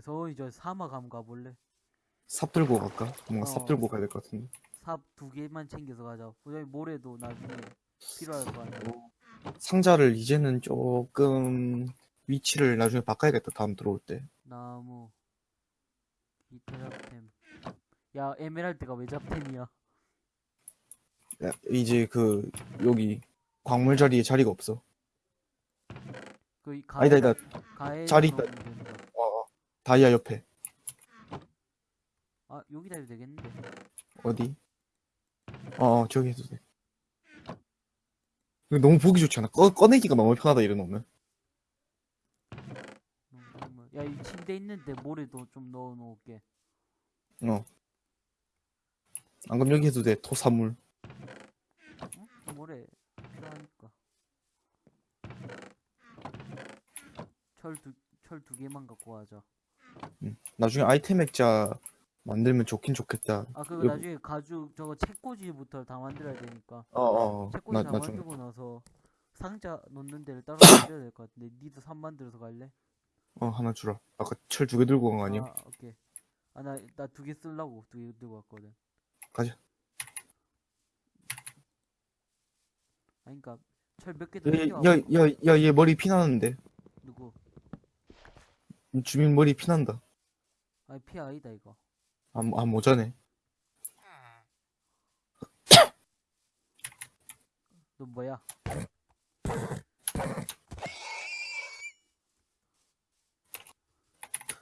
서원이 저 사막 한번 가볼래? 삽 들고 갈까? 뭔가 어. 삽 들고 가야 될 것 같은데. 삽 두 개만 챙겨서 가자. 어차피 모래도 나중에 필요할 거 아니야. 상자를 이제는 조금 위치를 나중에 바꿔야겠다. 다음 들어올 때. 나무, 기타 잡템. 야, 에메랄드가 왜 잡템이야? 야, 이제 그 여기 광물 자리에 자리가 없어. 그이 아니다, 아니다. 자리 있다. 된다. 다이아 옆에. 아, 여기다 해도 되겠는데. 어디? 어, 어, 저기 해도 돼. 너무 보기 좋지 않아? 꺼, 꺼내기가 너무 편하다, 놓으면. 농작물. 야, 이 침대 있는데 모래도 좀 넣어 놓을게. 어. 안 그럼 여기 해도 돼, 토사물. 어? 모래 필요하니까. 철 두, 철 두 개만 갖고 가자. 나중에 아이템 액자 만들면 좋긴 좋겠다. 아, 그거 여기- 나중에 가죽, 저거 책꽂이부터 다 만들어야 되니까. 어, 어, 어. 책꽂이 나, 다 나중에. 만들고 나서 상자 놓는 데를 따로 만들어야 될 것 같은데. 니도 삽 만들어서 갈래? 어, 하나 주라. 아까 철 두 개 들고 간 거 아니야? 아, 오케이. 아, 나, 나 두 개 쓰려고 두 개 들고 왔거든. 가자. 아니, 그니까, 철 몇개더 야. 야, 야, 야, 얘 머리 피나는데. 누구? 주민 머리 피난다. 아니, 피 아니다, 이거. 아, 모- 아 모자네. 너 뭐야?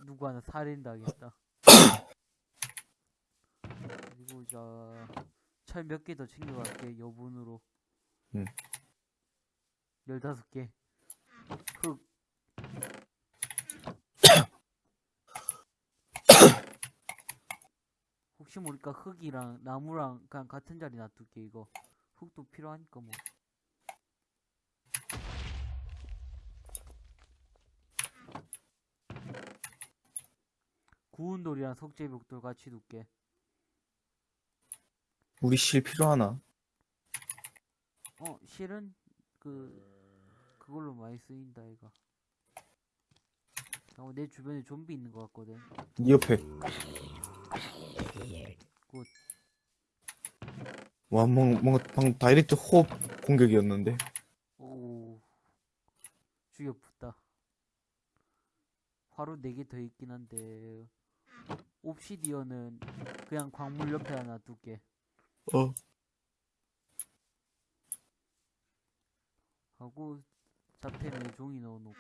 누구 하나 살인당했다. 그리고 자, 철몇 개 더 챙겨갈게, 여분으로. 응. 열다섯 개. 흙. 혹시 모르니까 흙이랑 나무랑 그냥 같은 자리 놔둘게, 이거. 흙도 필요하니까 뭐. 구운 돌이랑 석재벽돌 같이 둘게. 우리 실 필요하나? 어, 실은 그 그걸로 많이 쓰인다 이거. 어, 내 주변에 좀비 있는 것 같거든. 이 옆에. good. 와, 뭔가, 뭔가 방금 direct 호흡 공격이었는데. 오, 죽여붙다. 화로 4개 더 있긴 한데 옵시디언은 그냥 광물 옆에 하나 둘게. 어. 하고 잡템에 종이 넣어놓고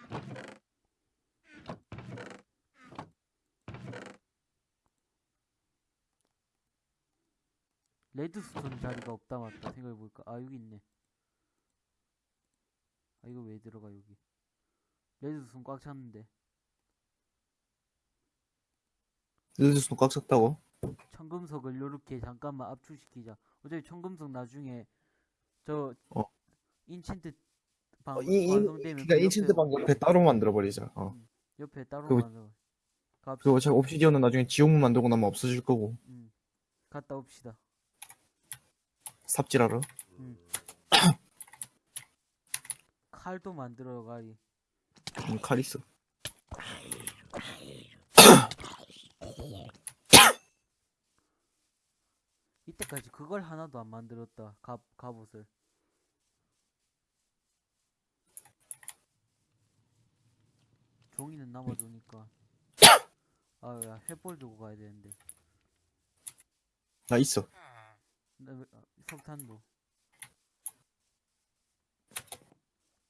레드스톤 자리가 없다 맞다 생각해보니까 아 여기 있네 아 이거 왜 들어가 여기 redstone 꽉 찼는데 redstone 꽉 찼다고? 청금석을 요렇게 잠깐만 압축시키자 어차피 청금석 나중에 저 어. enchant 방 어, 이, 이, 완성되면 그니까 그 enchant 방 옆에 따로 만들어버리자. 어. 옆에 따로 그거- 만들어 그리고 어차피 obsidian은 나중에 지옥문 만들고 나면 없어질 거고. 음. 갔다 옵시다 삽질하러. 칼도 만들어 가리 음, 칼 있어. 이때까지 그걸 하나도 안 만들었다 갑 갑옷을 종이는 남아두니까 아야 횃불 두고 가야 되는데 나 있어. 나, 왜- 아, 석탄도.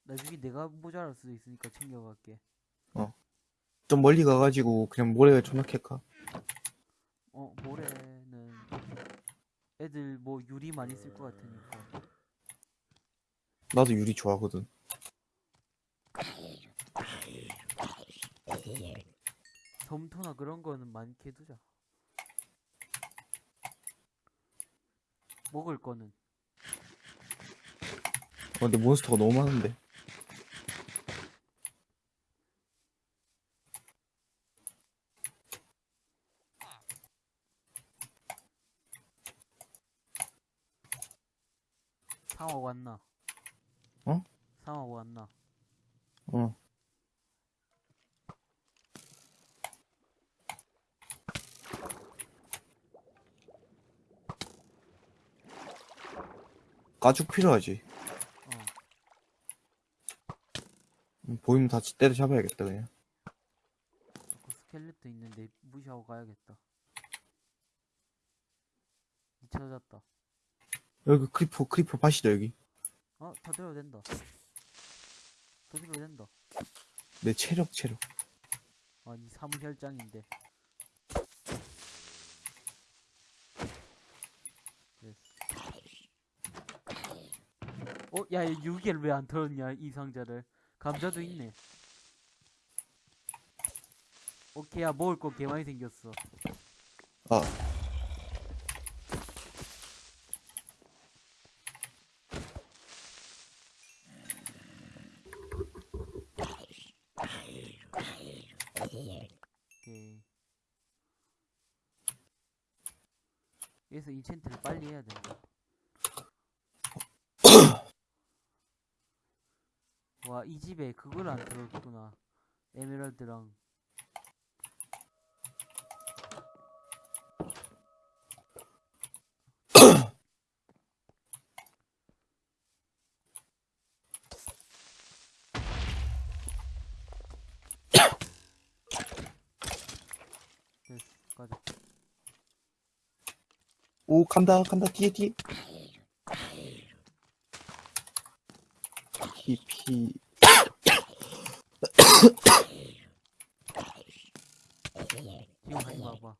나중에 내가 모자랄 수도 있으니까 챙겨갈게. 좀 멀리 가가지고 그냥 모래에 캘까? 어 모래는 애들 뭐 유리 많이 쓸 것 같으니까. 나도 유리 좋아하거든. 점토나 그런 거는 많게 두자 먹을 거는 어, 근데 몬스터가 너무 많은데. 상어 왔나? 어? 상어 왔나? 어. 가죽 필요하지. 어. 음, 보이면 다 때려 잡아야겠다 그냥. 그 스켈레톤 있는데 무시하고 가야겠다. 이 찾았다. 여기 creeper creeper 밭이다 여기. 어, 다 들어도 된다. 더 들어도 된다. 내 체력 체력. 아니, 사무혈장인데. 어, 야, 얘 유기를 왜안 털었냐, 이 상자를. 감자도 있네. 오케이, 야, 먹을 거 개 많이 생겼어. 아 오케이. 여기서 인챈트를 빨리 해야 된다. 와, 이 집에 그걸 안 들었구나. 에메랄드랑. 오 간다 간다 뒤에 뒤에. 피피 지금 하지 마봐.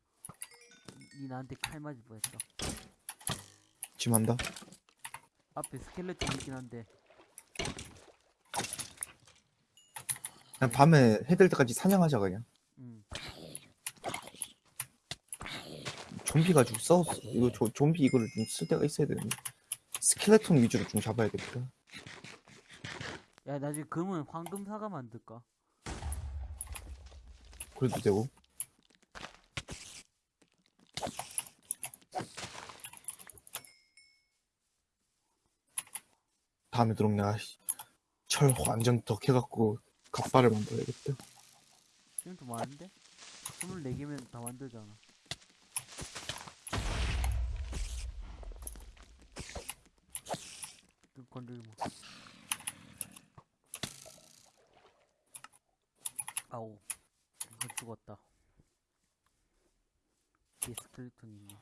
니 나한테 칼 맞을 뻔했다. 지금 한다. 앞에 스켈레톤 있긴 한데. 그냥 밤에 해될 때까지 사냥하자 그냥. 음. 좀비 가지고 싸웠 이거 조, 좀비 이거를 좀 쓸 데가 있어야 되는데. 스켈레톤 위주로 좀 잡아야겠다. 야, 나중에 금은 황금 사과 만들까? 그래도 되고. 다음에 들어오면 내가 씨, 철 완전 덕 해갖고 갑바를 만들어야겠다. 지금도 많은데? 24개면 다 만들잖아. 또 건들지 마. 아오. 이거 죽었다. 뒤에 스켈레톤 있네.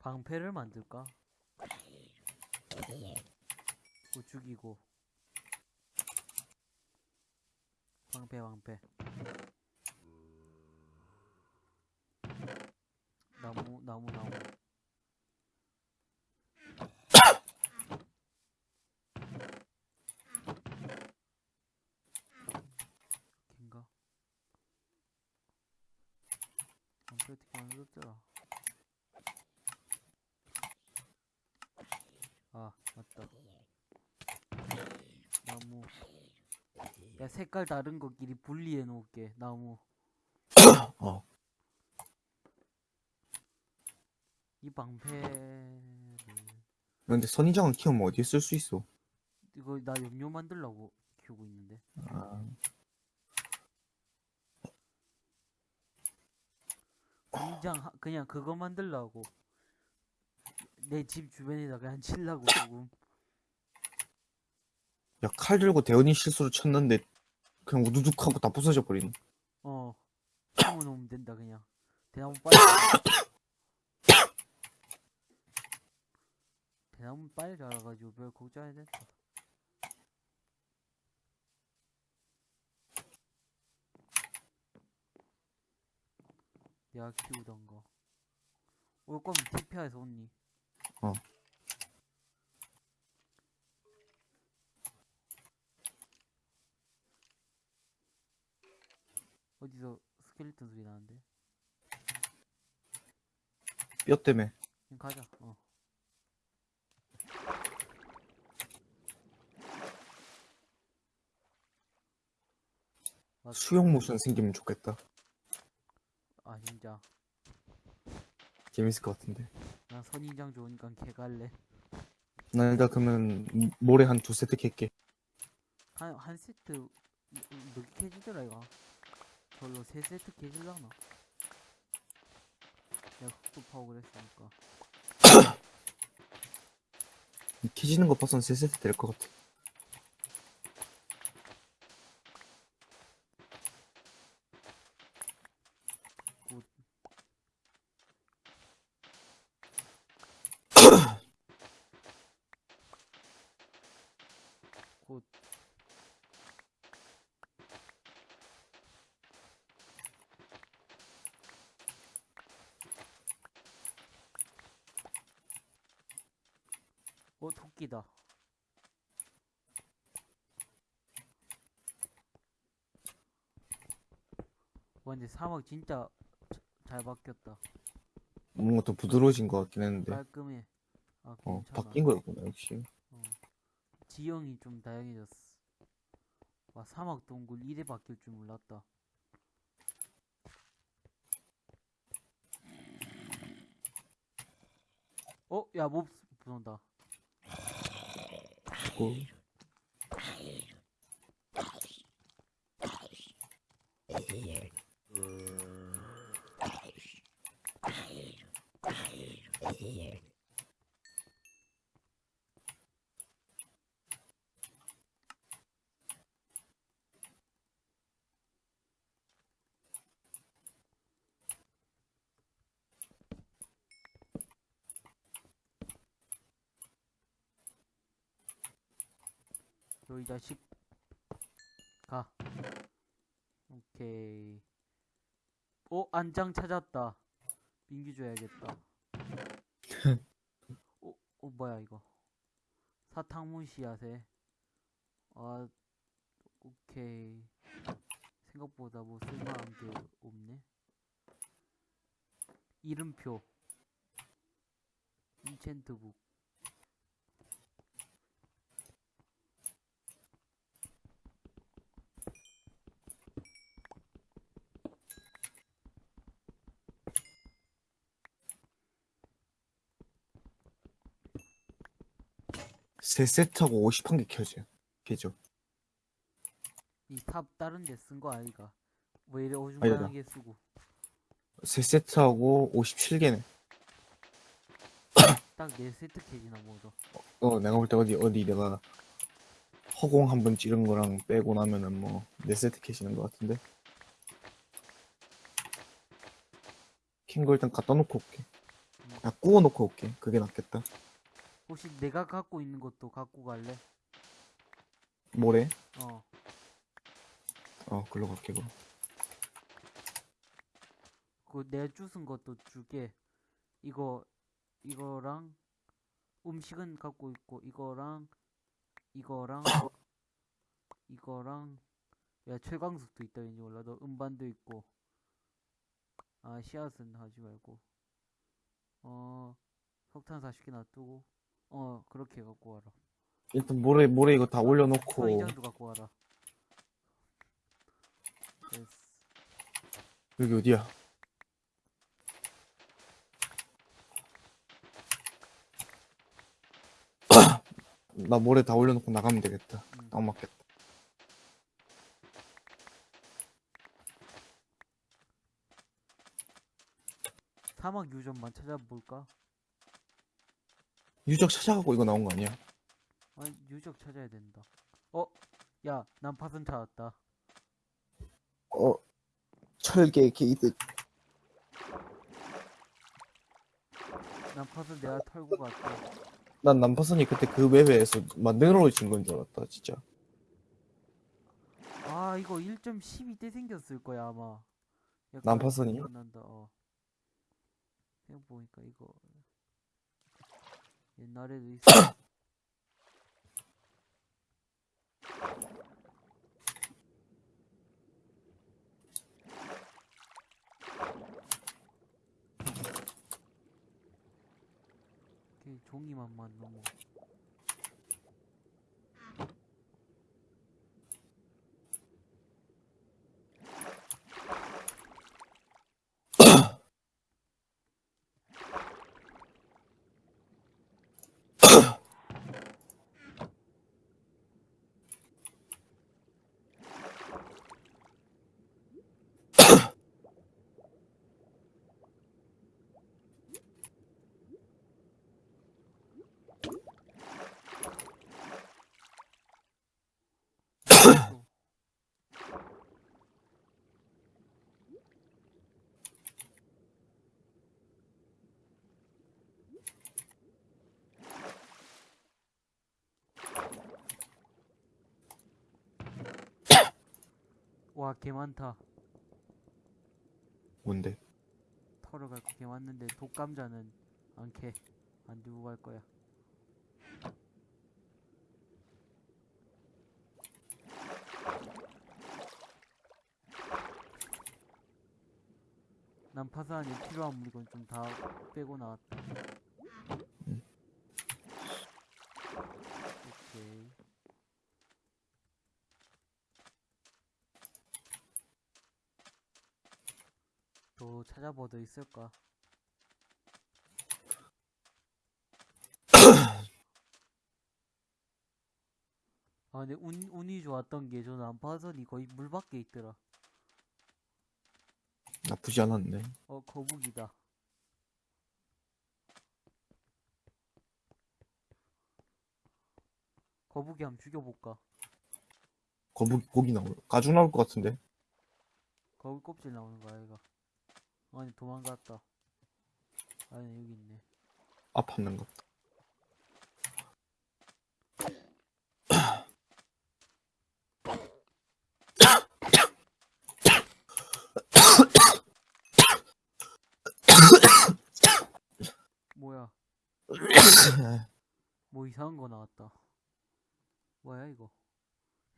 방패를 만들까? 그거 죽이고. 방패 방패 나무 나무 나무. 걘가? 방패 어떻게 만들었더라 아 맞다 나무 야 색깔 다른 거끼리 분리해 놓을게 나무. 어. 이 방패를 근데 선인장을 키우면 어디에 쓸 수 있어? 이거 나 염료 만들려고 키우고 있는데. 아, 하- 그냥 그거 만들려고. 내 집 주변에다 그냥 칠라고 조금. 야, 칼 들고 대원이 실수로 쳤는데 그냥 우두둑 하고 다 부서져 버리네. 어 심어 놓으면 된다 그냥 대나무 빨리. 대나무 빨리 자라가지고 별 걱정해야 된다 내가 키우던 거. 올 거면 TPA에서 온니? 어. 어디서 스켈레톤 소리 나는데? 뼈 때문에. 그냥 가자. 어. 맞- 수영 모션 생기면 좋겠다. 아 진짜. 재밌을 것 같은데. 나 선인장 좋으니까 개 갈래. 나 일단 그러면 모레 한 두 세트 캘게. 한, 한 세트 몇 개 지더라 이거? 별로 3세트 개질라나? 내가 흑도 파고 그랬으니까. 캐지는 거 봐선 3세트 될 것 같아. 와, 근데 사막 진짜 자- 잘 바뀌었다. 뭔가 더 부드러워진 것 같긴 했는데. 깔끔해. 아, 어. 바뀐 거였구나, 역시. 지형이 좀 다양해졌어. 와, 사막 동굴 이래 바뀔 줄 몰랐다. 어, 야, 몹 들어온다. 고 너이 자식. 가. 오케이. 어, 안장 찾았다. 민기 줘야겠다. 어, 어, 뭐야, 이거. 사탕문 씨앗에. 아, 오케이. 생각보다 뭐 쓸만한 게 없네. 이름표. 인챈트북. 세 세트하고 51개 켜져. 개죠. 이 탑 다른 데 쓴 거 아이가? 왜 이래 아니다. 어중간하게 쓰고 세 세트하고 57개네. 딱네 세트 캐지나 뭐죠? 어, 내가 볼 때 어디, 어디 내가 허공 한 번 찌른 거랑 빼고 나면은 뭐, 4세트 캐시는 것 같은데. 캔거 일단 갖다 놓고 올게. 야, 구워 놓고 올게. 그게 낫겠다. 혹시 내가 갖고 있는 것도 갖고 갈래? 뭐래? 어. 어, 글로 갈게, 그럼. 그 내가 주순 것도 줄게. 이거 이거랑 음식은 갖고 있고 이거랑 이거랑 이거랑. 야 최광석도 있다 왠지 몰라. 너 음반도 있고. 아 씨앗은 하지 말고. 어 석탄 40개 놔두고 어 그렇게 갖고 와라 일단 모래, 모래 이거 다 어, 올려놓고, 이장도 갖고 와라 됐어 여기 어디야? 나 모래 다 올려놓고 나가면 되겠다. 음. 딱 맞겠다. 사막 유전만 찾아볼까? 유적 찾아가고 이거 나온 거 아니야? 아니 유적 찾아야 된다. 어? 야, 난 파선 찾았다. 어, 철개 게이드. 난 파선 내가 털고 갈게. 난 남파선이 그때 그 웹에서 만들어진 건 줄 알았다, 진짜. 아, 이거 1.12 때 생겼을 거야, 아마. 기억난다, 어. 생각해보니까 이거. 옛날에도 있어. 종이만만 너무. 와, 개 많다. 뭔데? 털어 갈거 개 많는데 독감자는 안 캐. 안 두고 갈 거야. 난 파산에 필요한 물건 좀 다 빼고 나왔다. 음. 오케이. 또 찾아보더 있을까? 아 근데 운, 운이 좋았던 게 저는 안파선이 거의 물 밖에 있더라. 나쁘지 않았네. 어 거북이다. 거북이 한번 죽여볼까? 거북이 고기 나올 가죽 나올 것 같은데. 거북이 껍질 나오는 거야 얘가. 아니 도망갔다. 아니 여기 있네. 아팠는 것. 같다. 뭐야? 뭐 이상한 거 나왔다. 뭐야 이거?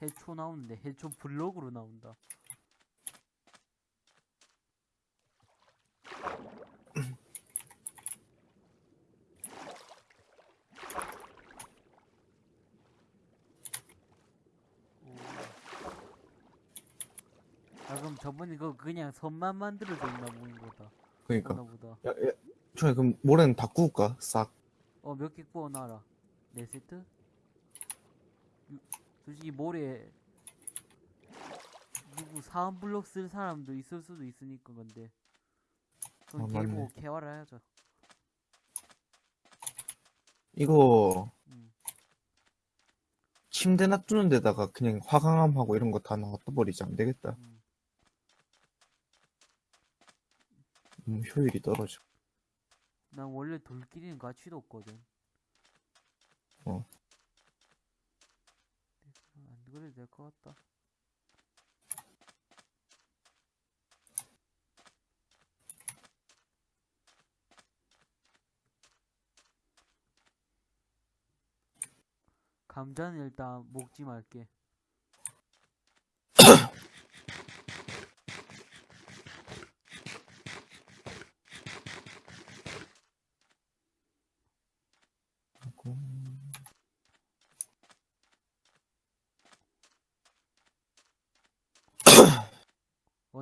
해초 나오는데 해초 블록으로 나온다. 오. 아 그럼 저번에 그거 그냥 선만 만들어져 있나 보는 거다. 그러니까. 보다. 야, 야, 저희 그럼 모레는 다 구울까? 싹. 어, 몇 개 구워놔라. 네 세트? 유- 솔직히 모레 누구 사원 블록 쓸 사람도 있을 수도 있으니까 근데 그럼 아. 보고 개화를 해야죠. 이거 음. 침대 놔두는 데다가 그냥 화강암하고 이런 거다 놔둬버리지 안 되겠다. 음. 음, 효율이 떨어져. 난 원래 돌끼리는 가치도 없거든. 어. 안 그래도 될 것 같다. 감자는 일단 먹지 말게.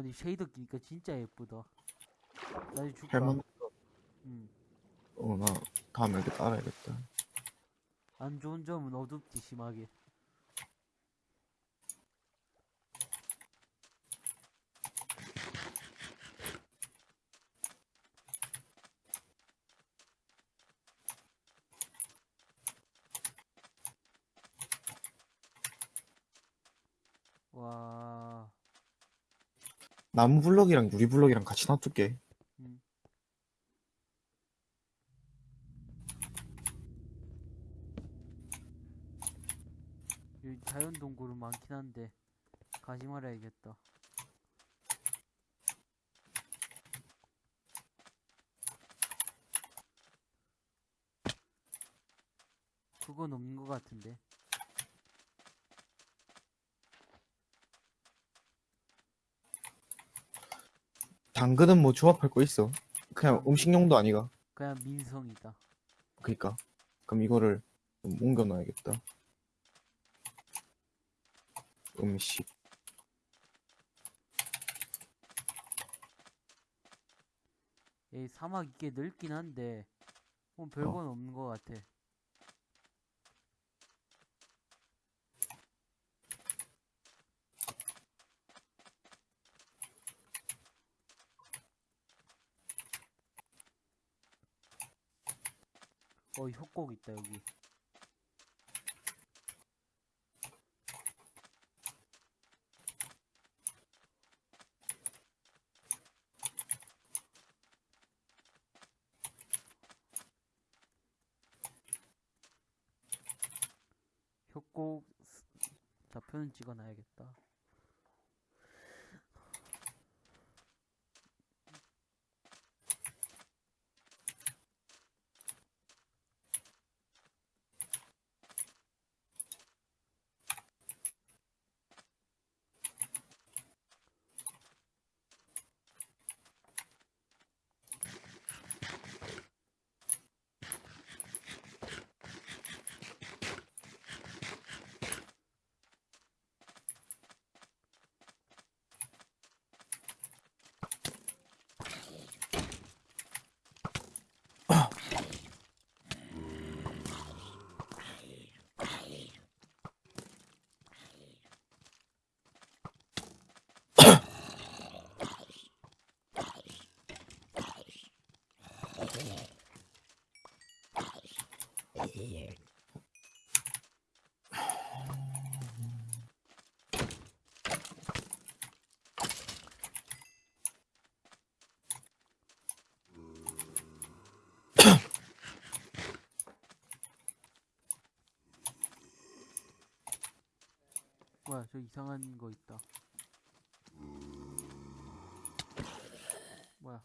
어디 쉐이더 끼니까 진짜 예쁘다. 나중에 줄까? 할만, 음. 어, 나 다음에 이렇게 따라야겠다. 안 좋은 점은 어둡지 심하게. 와, 나무 블럭이랑 유리 블럭이랑 같이 놔둘게. 음. 여기 자연 동굴은 많긴 한데 가지 말아야겠다. 그건 없는 것 같은데. 당근은 뭐 조합할 거 있어. 그냥 아. 음식용도 아니가. 그냥 민성이다. 그니까. 그럼 이거를 좀 옮겨놔야겠다. 음식. 이 사막 이게 넓긴 한데 뭐 별건 없는 것 같아. 어, 협곡 있다 여기. 뭐야 저 이상한 거 있다. 뭐야?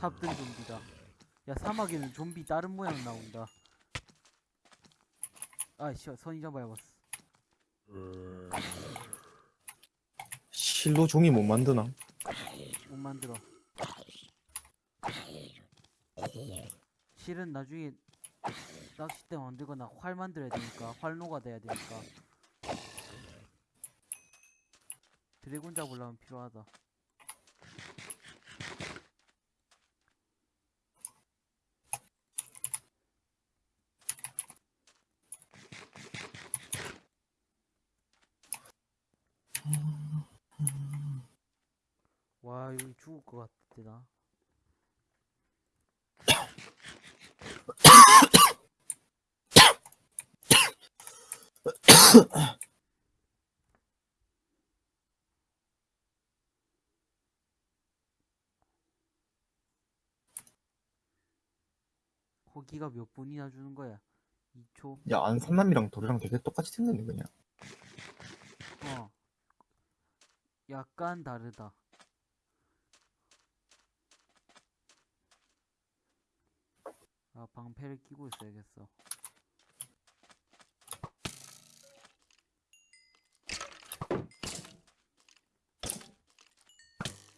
삽든 좀비다 야 사막에는 좀비 다른 모양 나온다 아씨 선이장 밟았어 실로 종이 못 만드나? 못 만들어. 실은 나중에 낚싯대 만들거나 활 만들어야 되니까 활로가 돼야 되니까 드래곤 잡으려면 필요하다. 와 여기 죽을 것 같아 나. 거기가 몇 분이나 주는 거야? 2초? 야 안산남이랑 도리랑 되게 똑같이 생겼네 그냥. 어. 약간 다르다. 아, 방패를 끼고 있어야겠어.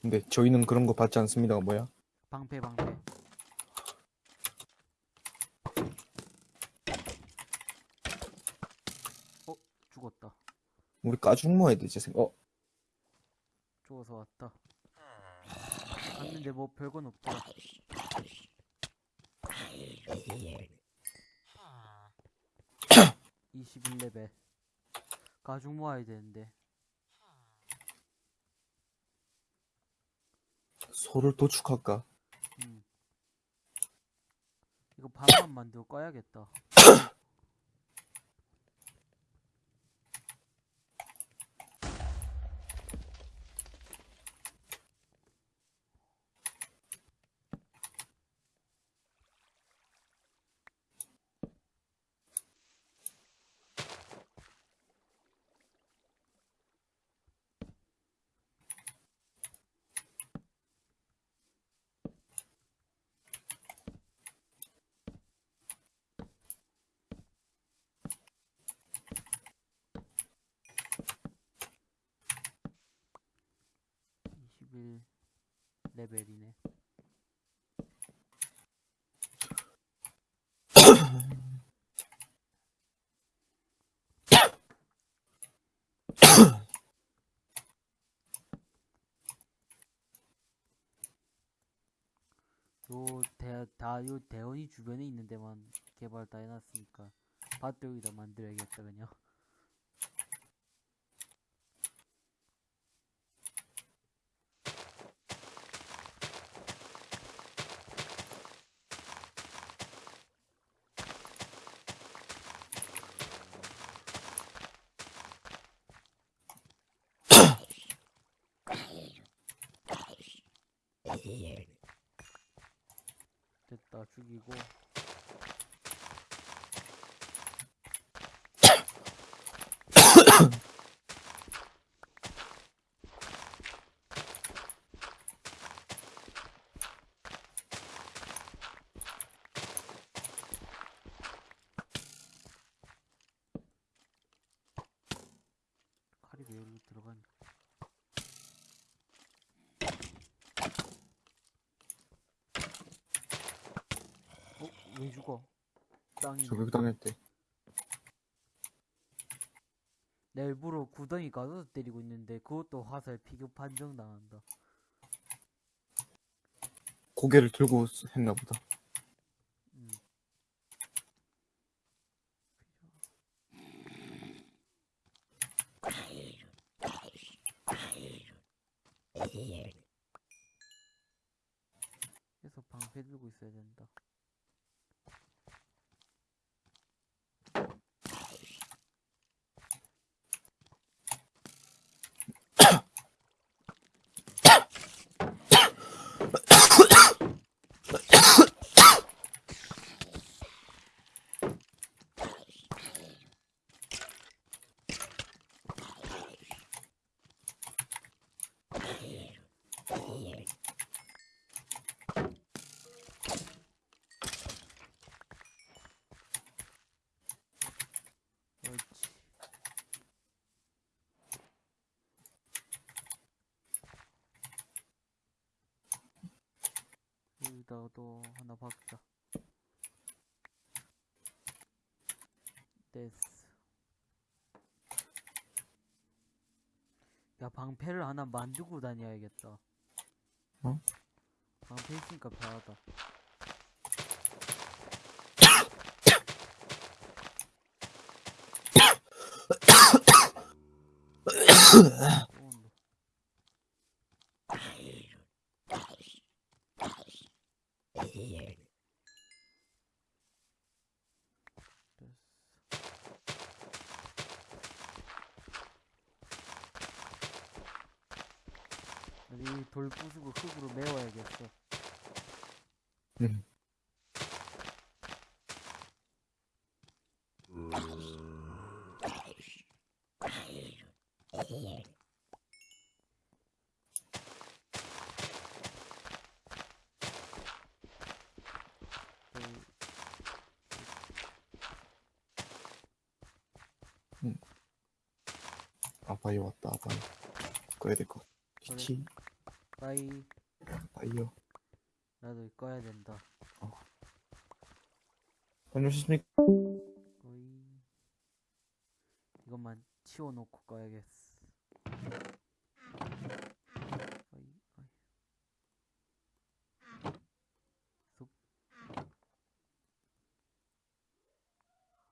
근데 저희는 그런 거 받지 않습니다가 뭐야? 방패, 방패. 어, 죽었다. 우리 까죽 모아야 되지 생. 어 죽어서 왔다. 갔는데 뭐 별건 없더라. 이십일 레벨 가죽 모아야 되는데. 소를 도축할까? 음. 이거 반만 만들고 꺼야겠다. 이십일 레벨이네. 요 대, 다, 요 대원이 주변에 있는 데만 개발 다 해놨으니까 밭도 여기다 만들어야겠다 그냥 됐다 죽이고 칼이 왜 여기 들어가니 어? 왜 죽어? 땅이 저격 당했대. 내 일부러 구덩이 가서 때리고 있는데 그것도 화살 피겨 판정 당한다. 고개를 들고 했나 보다. 음. 계속 방패 들고 있어야 된다. 옳지. 여기다도 하나 박자. 됐어. 야, 방패를 하나 만들고 다녀야겠다. 어? 방패 있으니까 편하다. 이 돌 부수고 흙으로 메워야겠어. 음. 돌, 아바이 왔다 아바이 꺼야 될 것. 그래. 빠이. 바이어. 나도 꺼야 된다. 다녀오셨습니까? 어이. 이것만 치워놓고 꺼야겠어.